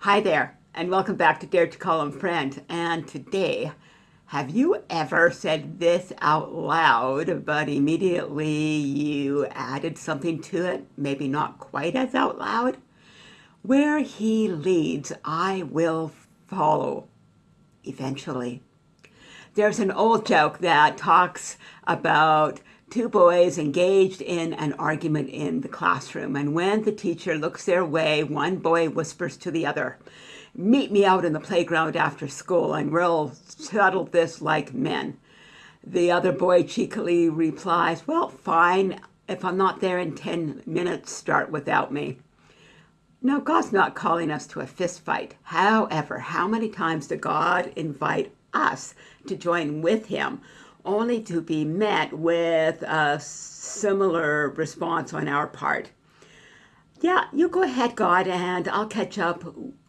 Hi there, and welcome back to Dare to Call Him Friend. And today, have you ever said this out loud, but immediately you added something to it, maybe not quite as out loud? Where he leads, I will follow eventually. There's an old joke that talks about two boys engaged in an argument in the classroom. And when the teacher looks their way, one boy whispers to the other, meet me out in the playground after school and we'll settle this like men. The other boy cheekily replies, well, fine. If I'm not there in 10 minutes, start without me. Now, God's not calling us to a fist fight. However, how many times did God invite us to join with him only to be met with a similar response on our part. Yeah, you go ahead, God, and I'll catch up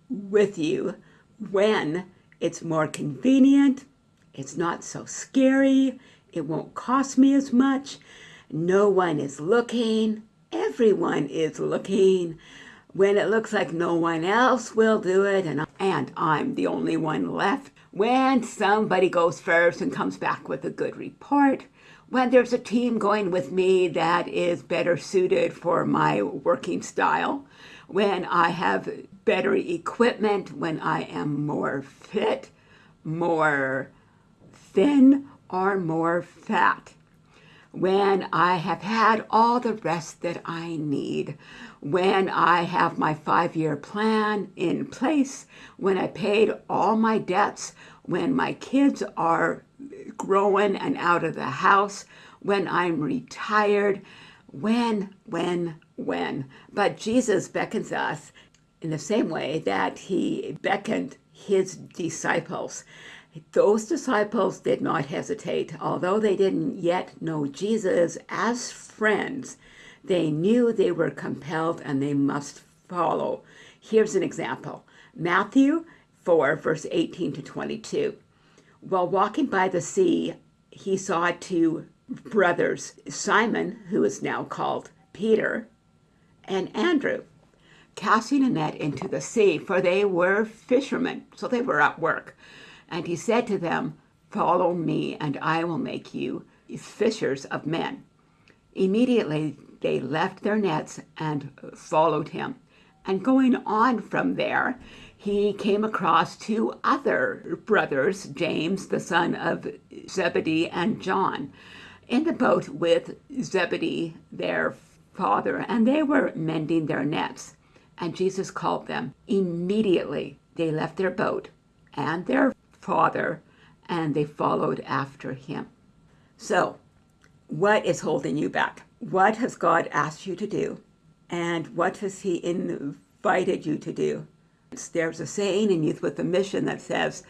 with you when it's more convenient, it's not so scary, it won't cost me as much, no one is looking, everyone is looking, when it looks like no one else will do it and, and I'm the only one left. When somebody goes first and comes back with a good report, when there's a team going with me that is better suited for my working style, when I have better equipment, when I am more fit, more thin, or more fat when I have had all the rest that I need, when I have my five-year plan in place, when I paid all my debts, when my kids are growing and out of the house, when I'm retired, when, when, when. But Jesus beckons us in the same way that he beckoned his disciples. Those disciples did not hesitate. Although they didn't yet know Jesus as friends, they knew they were compelled and they must follow. Here's an example. Matthew 4, verse 18 to 22. While walking by the sea, he saw two brothers, Simon, who is now called Peter, and Andrew, casting a net into the sea, for they were fishermen, so they were at work. And he said to them, Follow me, and I will make you fishers of men. Immediately they left their nets and followed him. And going on from there, he came across two other brothers, James, the son of Zebedee, and John, in the boat with Zebedee, their father, and they were mending their nets. And Jesus called them. Immediately they left their boat and their father, and they followed after him. So, what is holding you back? What has God asked you to do? And what has he invited you to do? There's a saying in Youth with a Mission that says,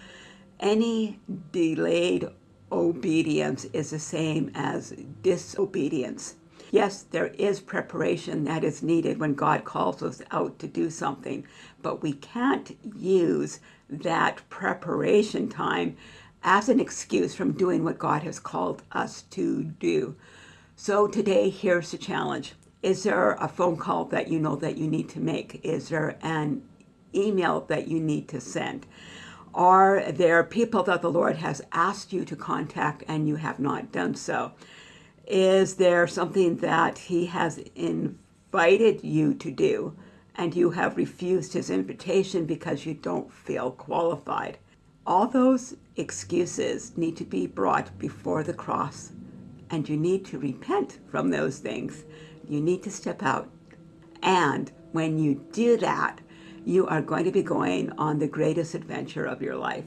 any delayed obedience is the same as disobedience. Yes, there is preparation that is needed when God calls us out to do something, but we can't use that preparation time as an excuse from doing what God has called us to do. So today, here's the challenge. Is there a phone call that you know that you need to make? Is there an email that you need to send? Are there people that the Lord has asked you to contact and you have not done so? Is there something that he has invited you to do and you have refused his invitation because you don't feel qualified? All those excuses need to be brought before the cross and you need to repent from those things. You need to step out. And when you do that, you are going to be going on the greatest adventure of your life.